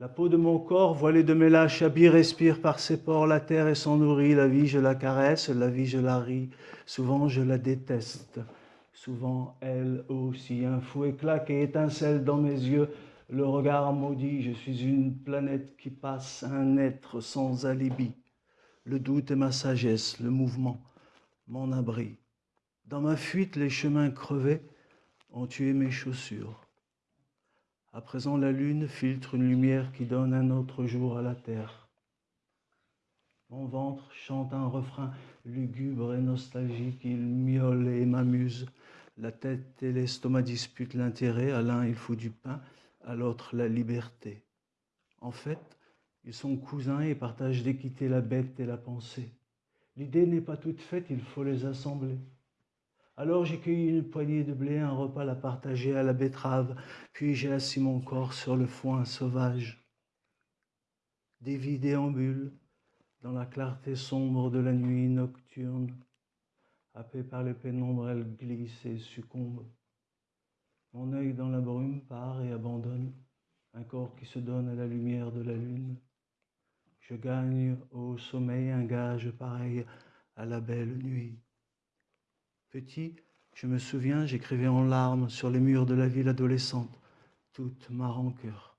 La peau de mon corps, voilée de mes lâches habits, respire par ses pores la terre et s'en nourrit. La vie, je la caresse, la vie, je la ris. Souvent, je la déteste. Souvent, elle aussi. Un fouet claque et étincelle dans mes yeux. Le regard maudit, je suis une planète qui passe, un être sans alibi. Le doute est ma sagesse, le mouvement, mon abri. Dans ma fuite, les chemins crevés ont tué mes chaussures. À présent, la lune filtre une lumière qui donne un autre jour à la terre. Mon ventre chante un refrain lugubre et nostalgique, il miaule et m'amuse. La tête et l'estomac disputent l'intérêt, à l'un il faut du pain, à l'autre la liberté. En fait, ils sont cousins et partagent d'équité la bête et la pensée. L'idée n'est pas toute faite, il faut les assembler. Alors j'ai cueilli une poignée de blé, un repas la partager à la betterave, puis j'ai assis mon corps sur le foin sauvage. Des vies déambulent dans la clarté sombre de la nuit nocturne. Happée par les pénombres, elle glisse et succombe. Mon œil dans la brume part et abandonne un corps qui se donne à la lumière de la lune. Je gagne au sommeil un gage pareil à la belle nuit. Petit, je me souviens, j'écrivais en larmes sur les murs de la ville adolescente toute ma rancœur.